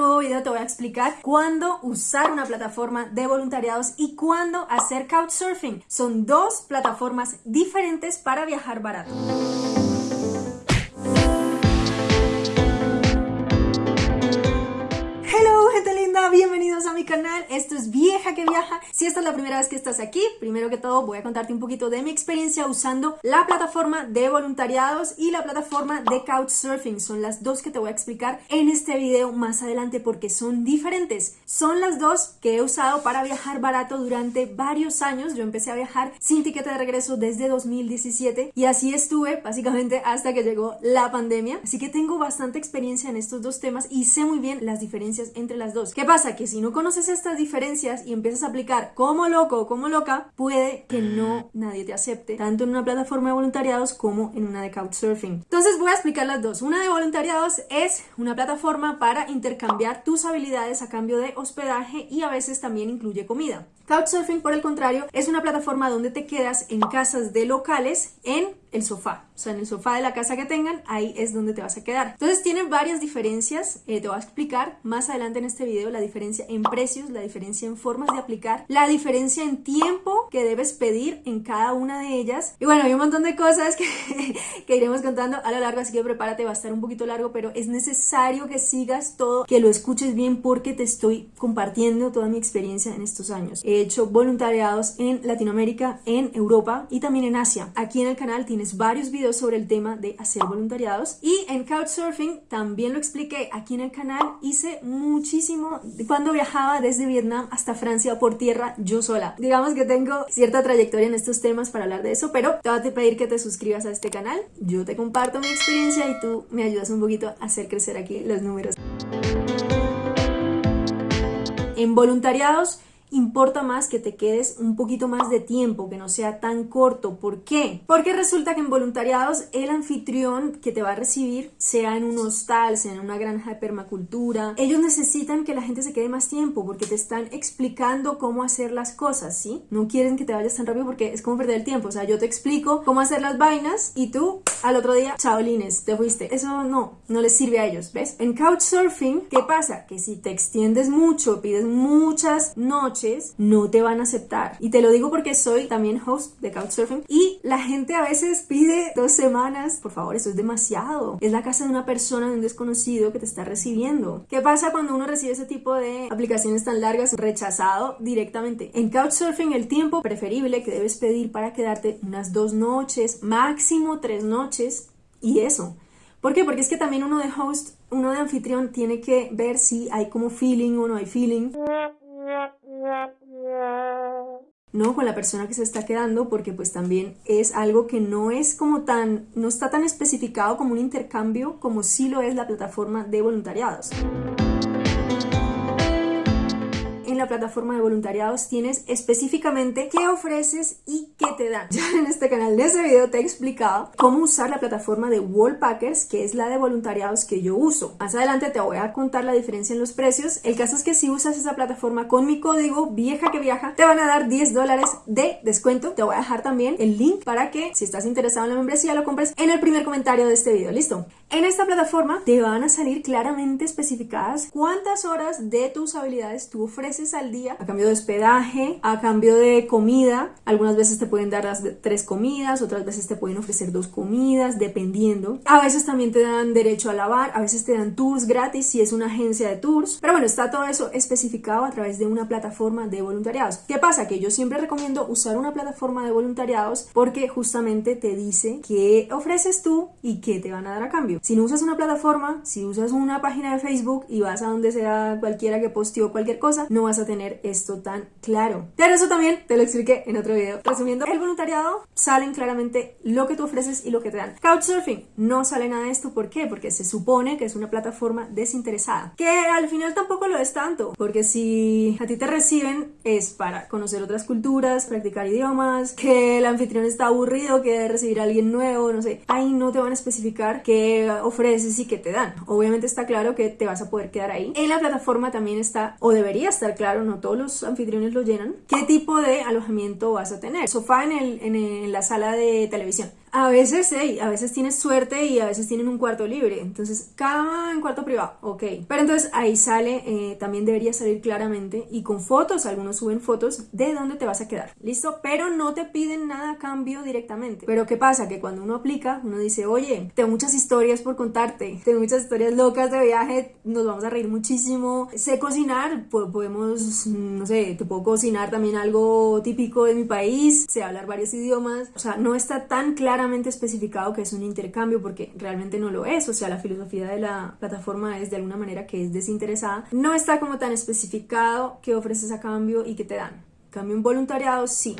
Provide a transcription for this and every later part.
nuevo video te voy a explicar cuándo usar una plataforma de voluntariados y cuándo hacer Couchsurfing. Son dos plataformas diferentes para viajar barato. Bienvenidos a mi canal, esto es Vieja que Viaja. Si esta es la primera vez que estás aquí, primero que todo voy a contarte un poquito de mi experiencia usando la plataforma de voluntariados y la plataforma de Couchsurfing. Son las dos que te voy a explicar en este video más adelante porque son diferentes. Son las dos que he usado para viajar barato durante varios años. Yo empecé a viajar sin tiquete de regreso desde 2017 y así estuve básicamente hasta que llegó la pandemia. Así que tengo bastante experiencia en estos dos temas y sé muy bien las diferencias entre las dos. ¿Qué pasa? Que si no conoces estas diferencias y empiezas a aplicar como loco o como loca, puede que no nadie te acepte, tanto en una plataforma de voluntariados como en una de Couchsurfing. Entonces voy a explicar las dos. Una de voluntariados es una plataforma para intercambiar tus habilidades a cambio de hospedaje y a veces también incluye comida. Couchsurfing, por el contrario, es una plataforma donde te quedas en casas de locales en el sofá. O sea, en el sofá de la casa que tengan, ahí es donde te vas a quedar. Entonces tienen varias diferencias, eh, te voy a explicar más adelante en este video la diferencia en precios, la diferencia en formas de aplicar, la diferencia en tiempo que debes pedir en cada una de ellas. Y bueno, hay un montón de cosas que, que iremos contando a lo largo, así que prepárate, va a estar un poquito largo, pero es necesario que sigas todo, que lo escuches bien porque te estoy compartiendo toda mi experiencia en estos años. He hecho voluntariados en Latinoamérica, en Europa y también en Asia. Aquí en el canal tienes varios videos sobre el tema de hacer voluntariados y en Couchsurfing también lo expliqué aquí en el canal. Hice muchísimo cuando viajaba desde Vietnam hasta Francia por tierra yo sola. Digamos que tengo cierta trayectoria en estos temas para hablar de eso, pero te voy a pedir que te suscribas a este canal. Yo te comparto mi experiencia y tú me ayudas un poquito a hacer crecer aquí los números. En voluntariados importa más que te quedes un poquito más de tiempo, que no sea tan corto. ¿Por qué? Porque resulta que en voluntariados el anfitrión que te va a recibir, sea en un hostal, sea en una granja de permacultura, ellos necesitan que la gente se quede más tiempo porque te están explicando cómo hacer las cosas, ¿sí? No quieren que te vayas tan rápido porque es como perder el tiempo. O sea, yo te explico cómo hacer las vainas y tú al otro día, chaolines, te fuiste. Eso no, no les sirve a ellos, ¿ves? En Couchsurfing, ¿qué pasa? Que si te extiendes mucho, pides muchas noches, no te van a aceptar. Y te lo digo porque soy también host de Couchsurfing y la gente a veces pide dos semanas. Por favor, eso es demasiado. Es la casa de una persona, de un desconocido que te está recibiendo. ¿Qué pasa cuando uno recibe ese tipo de aplicaciones tan largas? Rechazado directamente. En Couchsurfing el tiempo preferible que debes pedir para quedarte unas dos noches, máximo tres noches y eso. ¿Por qué? Porque es que también uno de host, uno de anfitrión tiene que ver si hay como feeling o no hay feeling. ¿No? Con la persona que se está quedando, porque pues también es algo que no es como tan, no está tan especificado como un intercambio como sí lo es la plataforma de voluntariados en la plataforma de voluntariados tienes específicamente qué ofreces y qué te dan. Ya en este canal de ese video te he explicado cómo usar la plataforma de Wallpackers, que es la de voluntariados que yo uso. Más adelante te voy a contar la diferencia en los precios. El caso es que si usas esa plataforma con mi código vieja que viaja, te van a dar 10 dólares de descuento. Te voy a dejar también el link para que si estás interesado en la membresía lo compres en el primer comentario de este video. ¿Listo? En esta plataforma te van a salir claramente especificadas cuántas horas de tus habilidades tú ofreces al día a cambio de hospedaje, a cambio de comida. Algunas veces te pueden dar las tres comidas, otras veces te pueden ofrecer dos comidas, dependiendo. A veces también te dan derecho a lavar, a veces te dan tours gratis si es una agencia de tours. Pero bueno, está todo eso especificado a través de una plataforma de voluntariados. ¿Qué pasa? Que yo siempre recomiendo usar una plataforma de voluntariados porque justamente te dice qué ofreces tú y qué te van a dar a cambio. Si no usas una plataforma, si usas una página de Facebook y vas a donde sea cualquiera que posteó cualquier cosa, no vas a tener esto tan claro. Pero eso también te lo expliqué en otro video. Resumiendo, el voluntariado salen claramente lo que tú ofreces y lo que te dan. Couchsurfing no sale nada de esto. ¿Por qué? Porque se supone que es una plataforma desinteresada. Que al final tampoco lo es tanto. Porque si a ti te reciben es para conocer otras culturas, practicar idiomas, que el anfitrión está aburrido, que recibir a alguien nuevo, no sé. Ahí no te van a especificar qué ofreces y qué te dan. Obviamente está claro que te vas a poder quedar ahí. En la plataforma también está, o debería estar claro, no todos los anfitriones lo llenan, qué tipo de alojamiento vas a tener. Sofá en, el, en, la sala de televisión. A veces, hey, a veces tienes suerte y a veces tienen un cuarto libre. Entonces, cama en cuarto privado, ok. Pero entonces ahí sale, eh, también debería salir claramente y con fotos, algunos suben fotos de dónde te vas a quedar. ¿Listo? Pero no te piden nada a cambio directamente. Pero ¿qué pasa? Que cuando uno aplica, uno dice, oye, tengo muchas historias por contarte, tengo muchas historias locas de viaje, nos vamos a reír muchísimo. Sé cocinar, podemos, no sé, te puedo cocinar también algo típico de mi país, sé hablar varios idiomas. O sea, no está tan claramente especificado que es un intercambio porque realmente no lo es. O sea, la filosofía de la plataforma es de alguna manera que es desinteresada. No está como tan especificado qué ofreces a cambio y qué te dan. Cambio en voluntariado, sí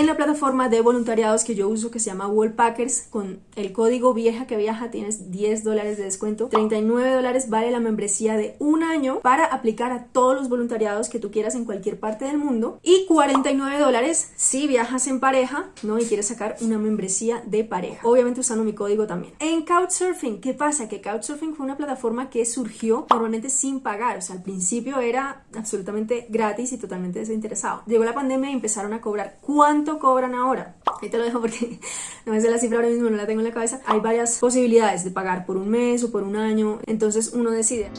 en la plataforma de voluntariados que yo uso que se llama Wallpackers con el código vieja que viaja tienes 10 dólares de descuento. 39 dólares vale la membresía de un año para aplicar a todos los voluntariados que tú quieras en cualquier parte del mundo. Y 49 dólares si viajas en pareja no y quieres sacar una membresía de pareja obviamente usando mi código también. En Couchsurfing ¿qué pasa? que Couchsurfing fue una plataforma que surgió normalmente sin pagar o sea al principio era absolutamente gratis y totalmente desinteresado. Llegó la pandemia y empezaron a cobrar. ¿cuánto cobran ahora? Ahí te lo dejo porque no me sé la cifra ahora mismo, no la tengo en la cabeza. Hay varias posibilidades de pagar por un mes o por un año, entonces uno decide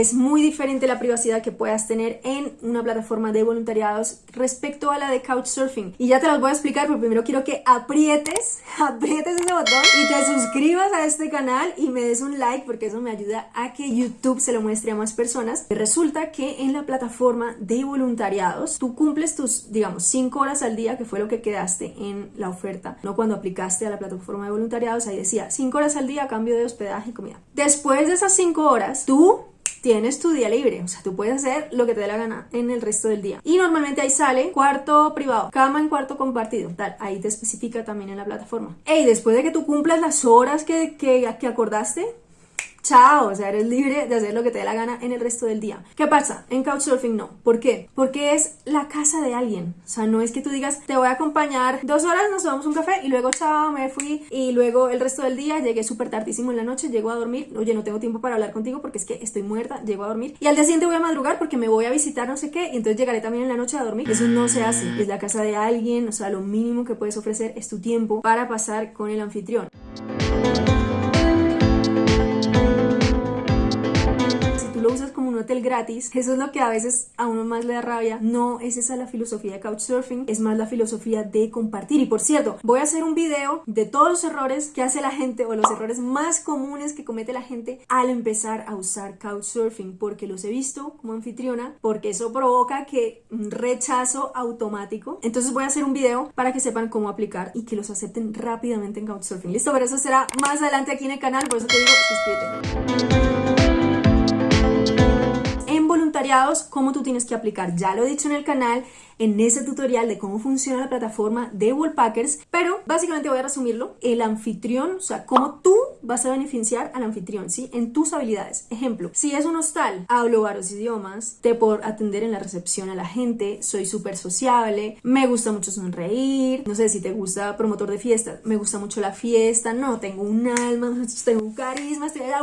es muy diferente la privacidad que puedas tener en una plataforma de voluntariados respecto a la de Couchsurfing. Y ya te las voy a explicar, pero primero quiero que aprietes, aprietes ese botón y te suscribas a este canal y me des un like porque eso me ayuda a que YouTube se lo muestre a más personas. Resulta que en la plataforma de voluntariados tú cumples tus, digamos, 5 horas al día, que fue lo que quedaste en la oferta, no cuando aplicaste a la plataforma de voluntariados, ahí decía 5 horas al día a cambio de hospedaje y comida. Después de esas 5 horas, tú tienes tu día libre, o sea, tú puedes hacer lo que te dé la gana en el resto del día. Y normalmente ahí sale cuarto privado, cama en cuarto compartido, tal, ahí te especifica también en la plataforma. Y después de que tú cumplas las horas que, que, que acordaste, chao, o sea, eres libre de hacer lo que te dé la gana en el resto del día. ¿Qué pasa? En Couchsurfing no. ¿Por qué? Porque es la casa de alguien. O sea, no es que tú digas, te voy a acompañar dos horas, nos tomamos un café y luego chao, me fui y luego el resto del día llegué súper tardísimo en la noche, llego a dormir, oye, no tengo tiempo para hablar contigo porque es que estoy muerta, llego a dormir y al día siguiente voy a madrugar porque me voy a visitar no sé qué y entonces llegaré también en la noche a dormir. Eso no se hace. Es la casa de alguien, o sea, lo mínimo que puedes ofrecer es tu tiempo para pasar con el anfitrión. Hotel gratis, eso es lo que a veces a uno más le da rabia. No es esa la filosofía de Couchsurfing, es más la filosofía de compartir. Y por cierto, voy a hacer un video de todos los errores que hace la gente o los errores más comunes que comete la gente al empezar a usar Couchsurfing, porque los he visto como anfitriona, porque eso provoca que un rechazo automático. Entonces voy a hacer un video para que sepan cómo aplicar y que los acepten rápidamente en Couchsurfing. Listo, pero eso será más adelante aquí en el canal, por eso te digo, suscríbete cómo tú tienes que aplicar. Ya lo he dicho en el canal, en ese tutorial de cómo funciona la plataforma de Wallpackers, pero básicamente voy a resumirlo. El anfitrión, o sea, cómo tú vas a beneficiar al anfitrión, ¿sí? En tus habilidades. Ejemplo, si es un hostal, hablo varios idiomas, te puedo atender en la recepción a la gente, soy súper sociable, me gusta mucho sonreír, no sé si te gusta promotor de fiestas, me gusta mucho la fiesta, no, tengo un alma, tengo un carisma, estoy allá,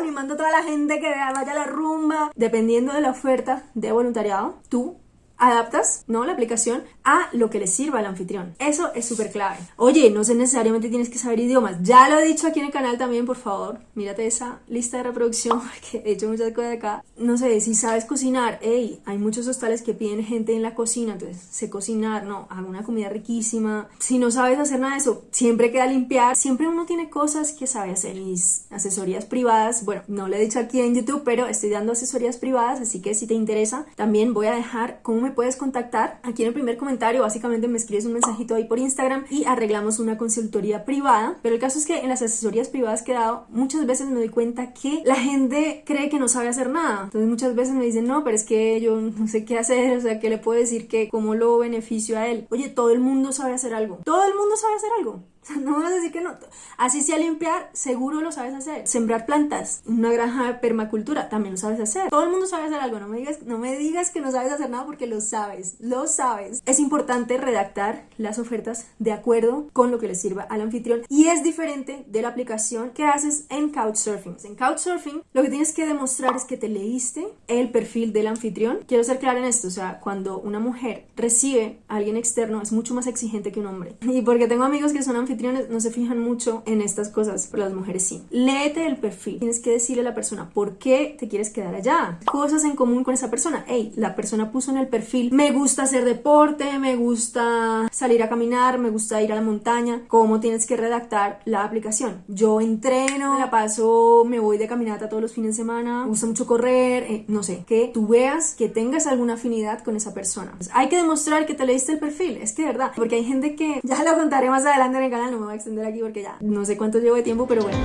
animando a toda la gente que vaya a la rumba. Dependiendo de la oferta de voluntariado, tú adaptas ¿no? la aplicación a lo que le sirva al anfitrión. Eso es súper clave. Oye, no sé necesariamente tienes que saber idiomas. Ya lo he dicho aquí en el canal también, por favor. Mírate esa lista de reproducción que he hecho muchas cosas acá. No sé, si sabes cocinar, hey, hay muchos hostales que piden gente en la cocina, entonces sé cocinar, no, hago una comida riquísima. Si no sabes hacer nada de eso, siempre queda limpiar. Siempre uno tiene cosas que sabe hacer. Mis asesorías privadas, bueno, no lo he dicho aquí en YouTube, pero estoy dando asesorías privadas, así que si te interesa, también voy a dejar cómo me puedes contactar aquí en el primer comentario. Básicamente me escribes un mensajito ahí por Instagram y arreglamos una consultoría privada. Pero el caso es que en las asesorías privadas que he dado, muchas veces me doy cuenta que la gente cree que no sabe hacer nada. Entonces muchas veces me dicen, no, pero es que yo no sé qué hacer, o sea, ¿qué le puedo decir que cómo lo beneficio a él? Oye, todo el mundo sabe hacer algo. Todo el mundo sabe hacer algo. No me vas a decir que no. Así sea limpiar, seguro lo sabes hacer. Sembrar plantas, una granja de permacultura, también lo sabes hacer. Todo el mundo sabe hacer algo. No me digas, no me digas que no sabes hacer nada porque lo sabes. Lo sabes. Es importante redactar las ofertas de acuerdo con lo que le sirva al anfitrión y es diferente de la aplicación que haces en Couchsurfing. En Couchsurfing lo que tienes que demostrar es que te leíste el perfil del anfitrión. Quiero ser clara en esto, o sea, cuando una mujer recibe a alguien externo es mucho más exigente que un hombre. Y porque tengo amigos que son anfitriones, no se fijan mucho en estas cosas, pero las mujeres sí. Léete el perfil. Tienes que decirle a la persona por qué te quieres quedar allá. Cosas en común con esa persona. Hey, la persona puso en el perfil, me gusta hacer deporte, me gusta salir a caminar, me gusta ir a la montaña. ¿Cómo tienes que redactar la aplicación? Yo entreno, la paso, me voy de caminata todos los fines de semana, me gusta mucho correr, eh, no sé, que tú veas que tengas alguna afinidad con esa persona. Pues hay que demostrar que te leíste el perfil, es que de verdad, porque hay gente que ya lo contaré más adelante en el canal, no me voy a extender aquí porque ya no sé cuánto llevo de tiempo, pero bueno.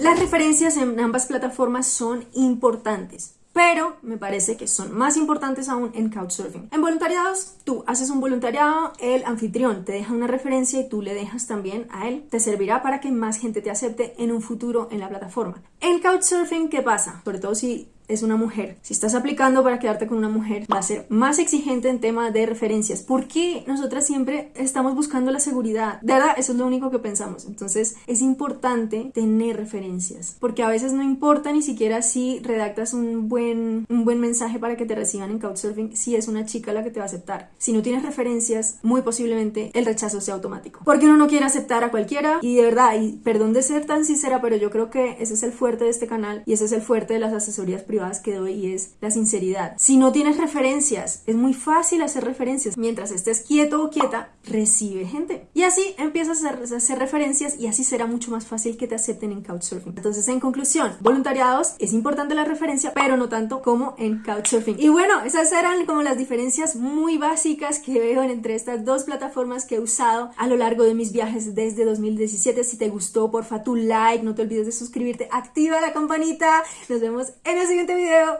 Las referencias en ambas plataformas son importantes pero me parece que son más importantes aún en Couchsurfing. En voluntariados, tú haces un voluntariado, el anfitrión te deja una referencia y tú le dejas también a él. Te servirá para que más gente te acepte en un futuro en la plataforma. En Couchsurfing, ¿qué pasa? Sobre todo si es una mujer. Si estás aplicando para quedarte con una mujer, va a ser más exigente en tema de referencias. ¿Por qué nosotras siempre estamos buscando la seguridad? De verdad, eso es lo único que pensamos. Entonces, es importante tener referencias, porque a veces no importa ni siquiera si redactas un buen, un buen mensaje para que te reciban en Couchsurfing, si es una chica la que te va a aceptar. Si no tienes referencias, muy posiblemente el rechazo sea automático. Porque uno no quiere aceptar a cualquiera y de verdad, y perdón de ser tan sincera, pero yo creo que ese es el fuerte de este canal y ese es el fuerte de las asesorías privadas que doy y es la sinceridad. Si no tienes referencias, es muy fácil hacer referencias. Mientras estés quieto o quieta, recibe gente. Y así empiezas a hacer, referencias y así será mucho más fácil que te acepten en Couchsurfing. Entonces, en conclusión, voluntariados, es importante la referencia, pero no tanto como en Couchsurfing. Y bueno, esas eran como las diferencias muy básicas que veo entre estas dos plataformas que he usado a lo largo de mis viajes desde 2017. Si te gustó, porfa, tu like, no te olvides de suscribirte, activa la campanita. Nos vemos en el siguiente video.